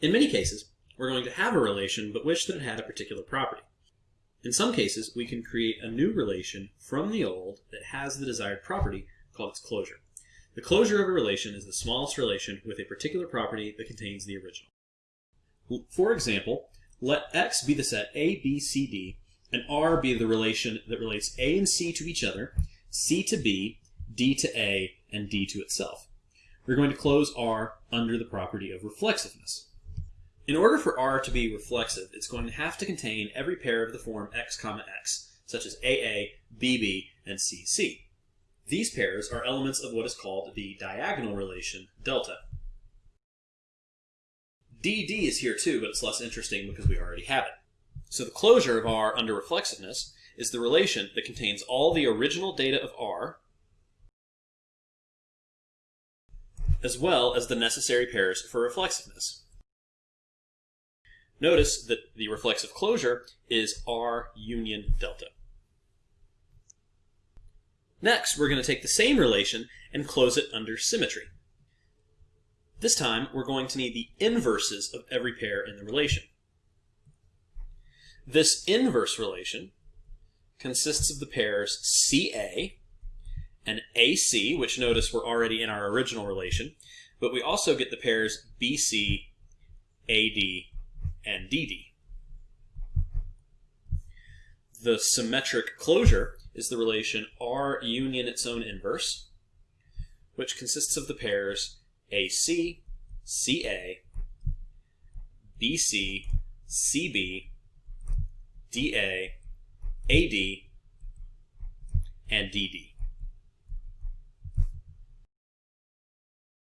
In many cases, we're going to have a relation but wish that it had a particular property. In some cases, we can create a new relation from the old that has the desired property called its closure. The closure of a relation is the smallest relation with a particular property that contains the original. For example, let X be the set A, B, C, D, and R be the relation that relates A and C to each other, C to B, D to A, and D to itself. We're going to close R under the property of reflexiveness. In order for R to be reflexive, it's going to have to contain every pair of the form x comma x, such as AA, BB, and CC. These pairs are elements of what is called the diagonal relation delta. DD is here too, but it's less interesting because we already have it. So the closure of R under reflexiveness is the relation that contains all the original data of R, as well as the necessary pairs for reflexiveness. Notice that the reflexive closure is R union delta. Next, we're going to take the same relation and close it under symmetry. This time, we're going to need the inverses of every pair in the relation. This inverse relation consists of the pairs CA and AC, which notice we're already in our original relation, but we also get the pairs BC, AD, and DD. The symmetric closure is the relation R union its own inverse, which consists of the pairs AC, CA, BC, CB, DA, AD, and DD.